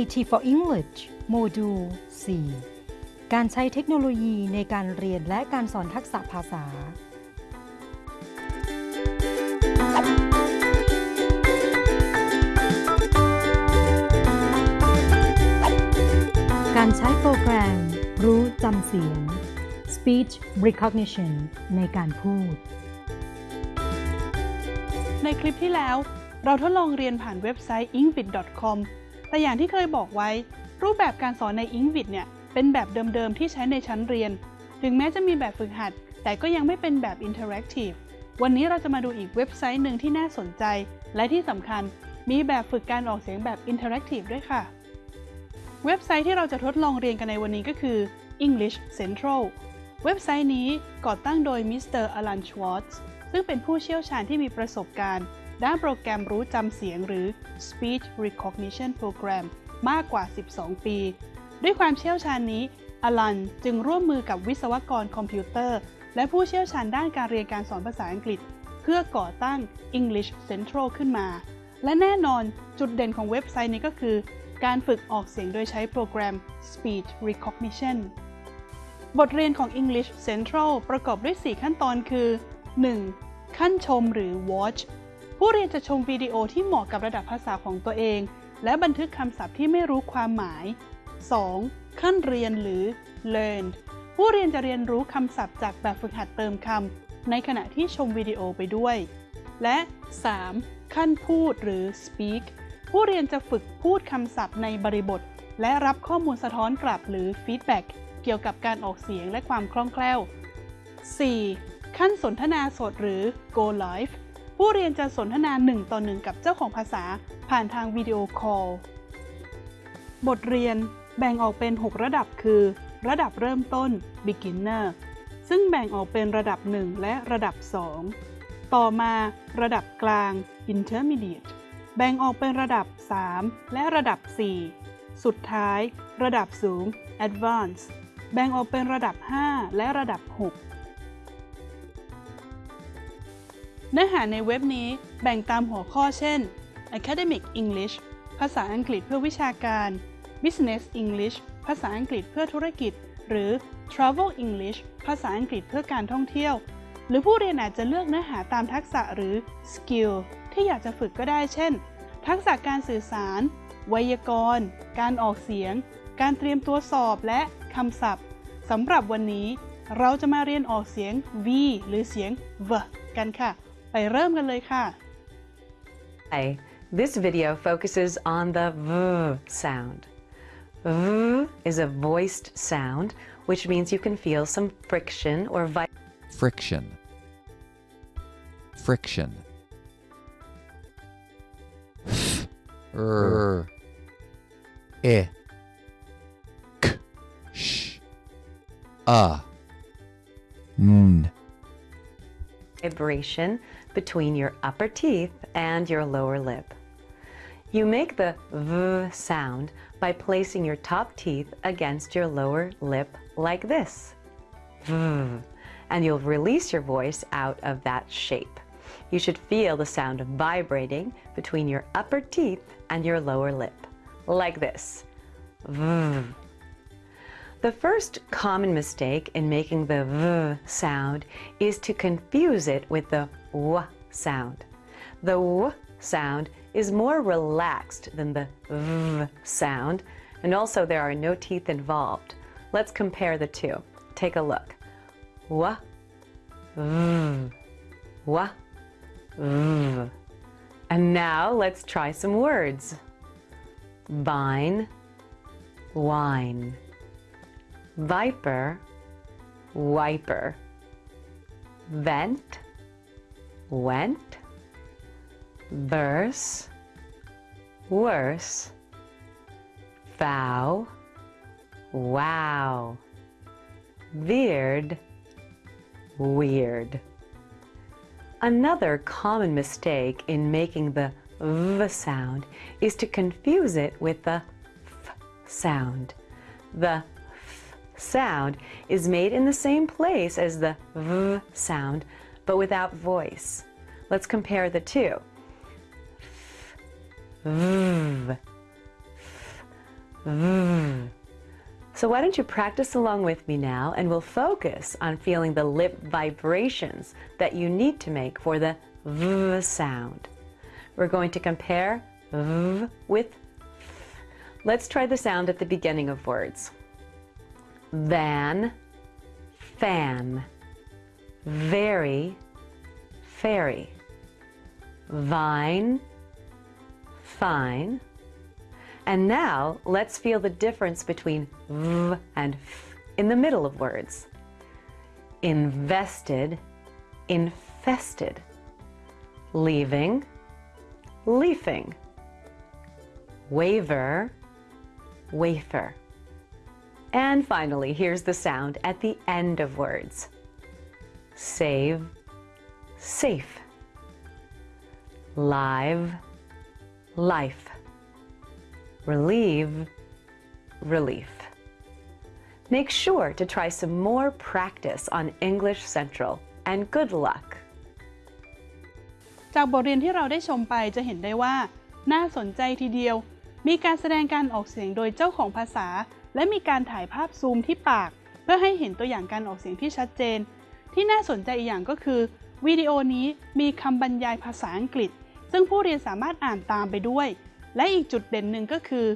IT for English โมดูล 4 การใช้เทคโนโลยีในการเรียนและการสอนทักษะภาษา การใช้โปรแกรม รู้จำเสียง speech recognition ในการพูด ในคลิปที่แล้วเราทดลองเรียนผ่านเว็บไซต์ ingvid.com แต่อย่างที่เคยบอกไว้ รูปแบบการสอนใน ingvid เนี่ยเป็นแบบเดิมๆที่ใช้ในชั้นเรียน ถึงแม้จะมีแบบฝึกหัด แต่ก็ยังไม่เป็นแบบ interactive วันนี้เราจะมาดูอีกเว็บไซต์หนึ่งที่น่าสนใจ และที่สำคัญมีแบบฝึกการออกเสียงแบบ interactive ด้วยค่ะ เว็บไซต์ที่เราจะทดลองเรียนกันในวันนี้ก็คือ English Central เว็บไซต์นี้ก่อตั้งโดย Mister Alan Schwartz ซึ่งเป็นผู้เชี่ยวชาญที่มีประสบการณ์ ด้านโปรแกรมรู้จำเสียงหรือ Speech Recognition Program มากกว่า 12 ปี ด้วยความเชี่ยวชาญนี้อลันจึงร่วมมือกับวิศวกรคอมพิวเตอร์ และผู้เชี่ยวชาญด้านการเรียนการสอนภาษาอังกฤษ เพื่อก่อตั้ง English Central ขึ้นมา และแน่นอนจุดเด่นของเว็บไซต์นี้ก็คือ การฝึกออกเสียงโดยใช้โปรแกรม Speech Recognition บทเรียนของ English Central ประกอบด้วย 4 ขั้นตอนคือ 1. ขั้นชมหรือ watch ผู้เรียนจะชมวิดีโอที่เหมาะกับระดับภาษาของตัวเอง และบันทึกคำศัพท์ที่ไม่รู้ความหมาย 2. ขั้นเรียนหรือ learn ผู้เรียนจะเรียนรู้คำศัพท์จากแบบฝึกหัดเติมคำในขณะที่ชมวิดีโอไปด้วย และ 3. ขั้นพูดหรือ speak ผู้เรียนจะฝึกพูดคำศัพท์ในบริบท และรับข้อมูลสะท้อนกลับหรือ feedback เกี่ยวกับการออกเสียงและความคล่องแคล่ว 4. ขั้นสนทนาสดหรือ go live ผู้เรียนจะสนทนา1ต่อ1กับเจ้าของภาษาผ่านทางวิดีโอคอล บทเรียนแบ่งออกเป็น 6 ระดับคือ ระดับเริ่มต้น beginner ซึ่งแบ่งออกเป็นระดับ 1 และระดับ 2 ต่อมาระดับกลาง intermediate แบ่งออกเป็นระดับ 3 และระดับ 4 สุดท้าย ระดับสูง advanced แบ่งออกเป็นระดับ 5 และระดับ 6 เนื้อหาในเว็บนี้แบ่งตามหัวข้อเช่น Academic English ภาษาอังกฤษเพื่อวิชาการ Business English ภาษาอังกฤษเพื่อธุรกิจ หรือ Travel English ภาษาอังกฤษเพื่อการท่องเที่ยว หรือผู้เรียนอาจจะเลือกเนื้อหาตามทักษะหรือ Skill ที่อยากจะฝึกก็ได้เช่น ทักษะการสื่อสาร ไวยากรณ์ การออกเสียง การเตรียมตัวสอบและคำศัพท์สำหรับวันนี้ เราจะมาเรียนออกเสียง v หรือเสียง v กันค่ะ ไปเริ่มกันเลยค่ะ Hi, this video focuses on the V sound. V is a voiced sound, which means you can feel some friction or vi- friction friction er e k sh a n vibration between your upper teeth and your lower lip. You make the V sound by placing your top teeth against your lower lip like this. V. And you'll release your voice out of that shape. You should feel the sound vibrating between your upper teeth and your lower lip, like this. V. The first common mistake in making the V sound is to confuse it with the W sound. The W sound is more relaxed than the V sound, and also there are no teeth involved. Let's compare the two. Take a look. W, V, W, V. And now let's try some words. Vine, wine viper, wiper, vent, went, verse, worse, vow, wow, veered, weird. Another common mistake in making the V sound is to confuse it with the F sound. The sound is made in the same place as the V sound, but without voice. Let's compare the two. V. V. So why don't you practice along with me now and we'll focus on feeling the lip vibrations that you need to make for the V sound. We're going to compare V with F. Let's try the sound at the beginning of words. Van, fan, very, fairy, vine, fine. And now let's feel the difference between v and f in the middle of words. Invested, infested. Leaving, leafing. Waver, wafer. And finally, here's the sound at the end of words. Save, safe. Live, life. Relieve, relief. Make sure to try some more practice on English Central and good luck. จากบทเรียนที่เราได้ชมไปจะเห็นได้ว่า น่าสนใจทีเดียว มีการแสดงการออกเสียงโดยเจ้าของภาษา และมีการถ่ายภาพซูมที่ปาก เพื่อให้เห็นตัวอย่างการออกเสียงที่ชัดเจน ที่น่าสนใจอีกอย่างก็คือวิดีโอนี้มีคำบรรยายภาษาอังกฤษ ซึ่งผู้เรียนสามารถอ่านตามไปด้วย และอีกจุดเด่นหนึ่งก็คือ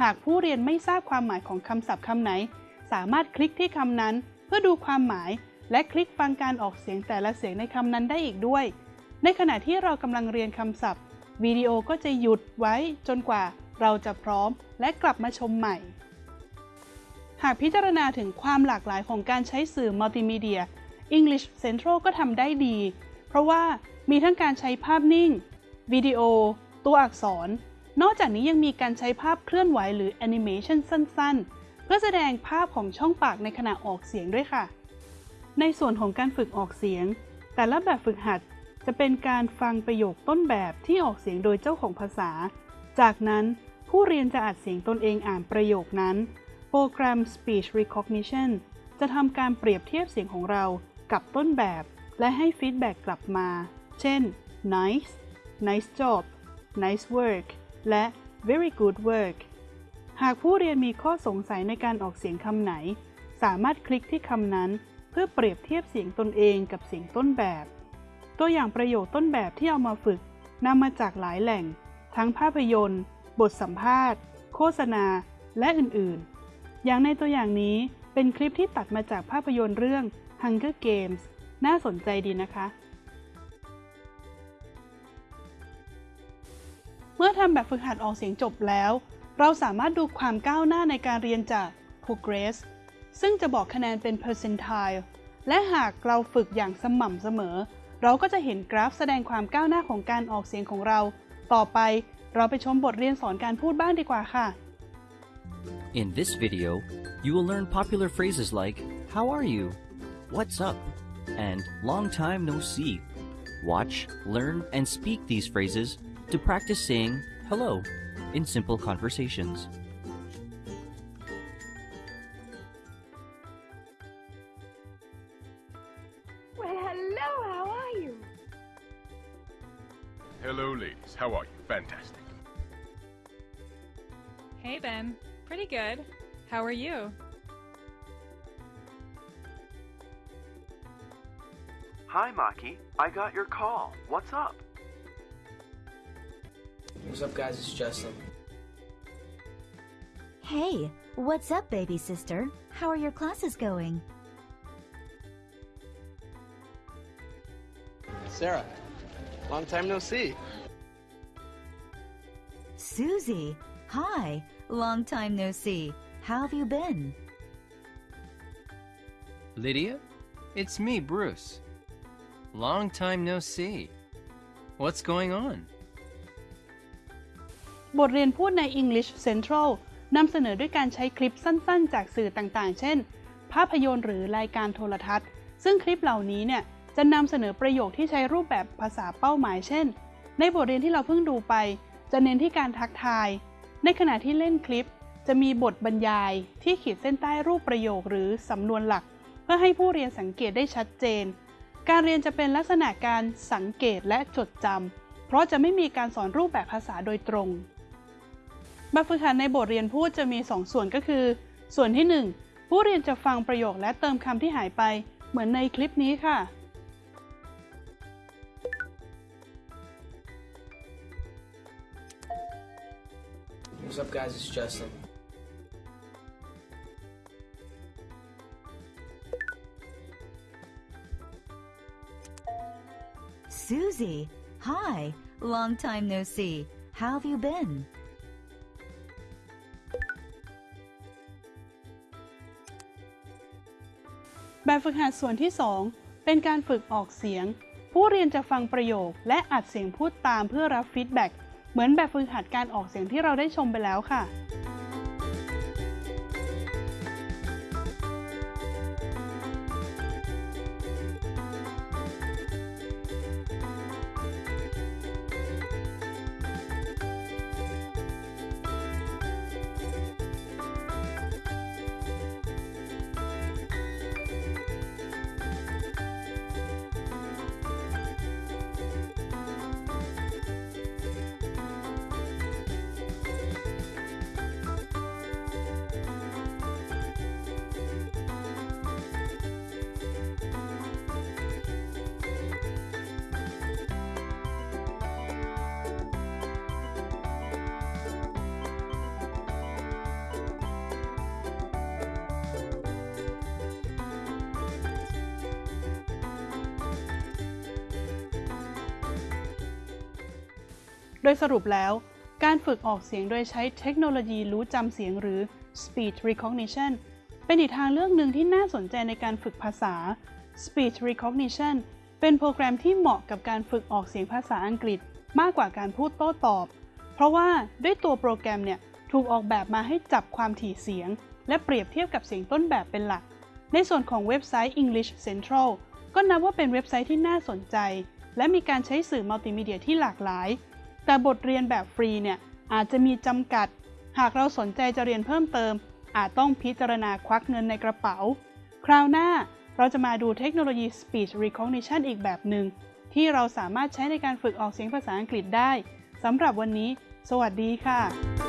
หากผู้เรียนไม่ทราบความหมายของคำศัพท์คำไหน สามารถคลิกที่คำนั้น เพื่อดูความหมาย และคลิกฟังการออกเสียงแต่ละเสียงในคำนั้นได้อีกด้วย ในขณะที่เรากำลังเรียนคำศัพท์วิดีโอก็จะหยุดไว้จนกว่าเราจะพร้อมและกลับมาชมใหม่ากพิจารณาถึงความหลากหลายของการใช้สื่อมัลติมีเดีย English Central ก็ทำได้ดี เพราะว่ามีทั้งการใช้ภาพนิ่ง วิดีโอ ตัวอักษร นอกจากนี้ยังมีการใช้ภาพเคลื่อนไหวหรือแอนิเมชันสั้น ๆ เพื่อแสดงภาพของช่องปากในขณะออกเสียงด้วยค่ะ ในส่วนของการฝึกออกเสียง แต่ละแบบฝึกหัดจะเป็นการฟังประโยคต้นแบบที่ออกเสียงโดยเจ้าของภาษา จากนั้นผู้เรียนจะอัดเสียงตนเองอ่านประโยคนั้น รแกรม Speech Recognition จะทำการเปรียบเทียบเสียงของเรากับต้นแบบ และให้ฟีดแบ็กกลับมา เช่น nice nice job nice work และ very good work หากผู้เรียนมีข้อสงสัยในการออกเสียงคำไหน สามารถคลิกที่คำนั้น เพื่อเปรียบเทียบเสียงตนเองกับเสียงต้นแบบ ตัวอย่างประโยคต้นแบบที่เอามาฝึกนำมาจากหลายแหล่ง ทั้งภาพยนตร์ บทสัมภาษณ์ โฆษณา และอื่น ๆ อย่างในตัวอย่างนี้เป็นคลิปที่ตัดมาจากภาพยนตร์เรื่อง Hunger Games น่าสนใจดีนะคะ เมื่อทำแบบฝึกหัดออกเสียงจบแล้ว เราสามารถดูความก้าวหน้าในการเรียนจาก Progress ซึ่งจะบอกคะแนนเป็น percentile และหากเราฝึกอย่างสม่ำเสมอ เราก็จะเห็นกราฟแสดงความก้าวหน้าของการออกเสียงของเรา ต่อไปเราไปชมบทเรียนสอนการพูดบ้างดีกว่าค่ะ In this video, you will learn popular phrases like How are you? What's up? and Long time no see. Watch, learn, and speak these phrases to practice saying hello in simple conversations. Are you? Hi, Maki. I got your call. What's up? What's up, guys? It's Justin. Hey, what's up, baby sister? How are your classes going? Sarah. Long time no see. Susie, hi. Long time no see. How have you been? Lydia? It's me, Bruce. Long time no see. What's going on? บทเรียนพูดใน English Central นำเสนอด้วยการใช้คลิปสั้นๆ จากสื่อต่างๆ เช่น ภาพยนตร์หรือรายการโทรทัศน์ ซึ่งคลิปเหล่านี้เนี่ย จะนำเสนอประโยคที่ใช้รูปแบบภาษาเป้าหมาย เช่น ในบทเรียนที่เราเพิ่งดูไป จะเน้นที่การทักทาย ในขณะที่เล่นคลิป จะมีบทบรรยายที่ขีดเส้นใต้รูปประโยคหรือสำนวนหลัก เพื่อให้ผู้เรียนสังเกตได้ชัดเจน การเรียนจะเป็นลักษณะการสังเกตและจดจำเพราะจะไม่มีการสอนรูปแบบภาษาโดยตรงแบบฝึกหัดในบทเรียนพูดจะมี 2 ส่วนก็คือ ส่วนที่ 1 ผู้เรียนจะฟังประโยคและเติมคำที่หายไป เหมือนในคลิปนี้ค่ะ What's up, guys? It's Justin. Susie, hi. Long time no see. How have you been? แบบฝึกหัดส่วนที่ 2 เป็นการฝึกออกเสียง ผู้เรียนจะฟังประโยคและอัดเสียงพูดตามเพื่อรับฟีดแบ็กเหมือนแบบฝึกหัดการออกเสียงที่เราได้ชมไปแล้วค่ะ ดยสรุปแล้ว การฝึกออกเสียงโดยใช้เทคโนโลยีรู้จำเสียงหรือ speech recognition เป็นอีกทางเลือกหนึ่งที่น่าสนใจในการฝึกภาษา speech recognition เป็นโปรแกรมที่เหมาะกับการฝึกออกเสียงภาษาอังกฤษมากกว่าการพูดโต้ตอบ เพราะว่าด้วยตัวโปรแกรมเนี่ยถูกออกแบบมาให้จับความถี่เสียง และเปรียบเทียบกับเสียงต้นแบบเป็นหลัก ในส่วนของเว็บไซต์ English Central ก็นับว่าเป็นเว็บไซต์ที่น่าสนใจ และมีการใช้สื่อมัลติมีเดียที่หลากหลาย แต่บทเรียนแบบฟรีเนี่ยอาจจะมีจำกัด หากเราสนใจจะเรียนเพิ่มเติม อาจต้องพิจารณาควักเงินในกระเป๋า คราวหน้าเราจะมาดูเทคโนโลยี Speech Recognition อีกแบบหนึ่ง ที่เราสามารถใช้ในการฝึกออกเสียงภาษาอังกฤษได้สำหรับวันนี้ สวัสดีค่ะ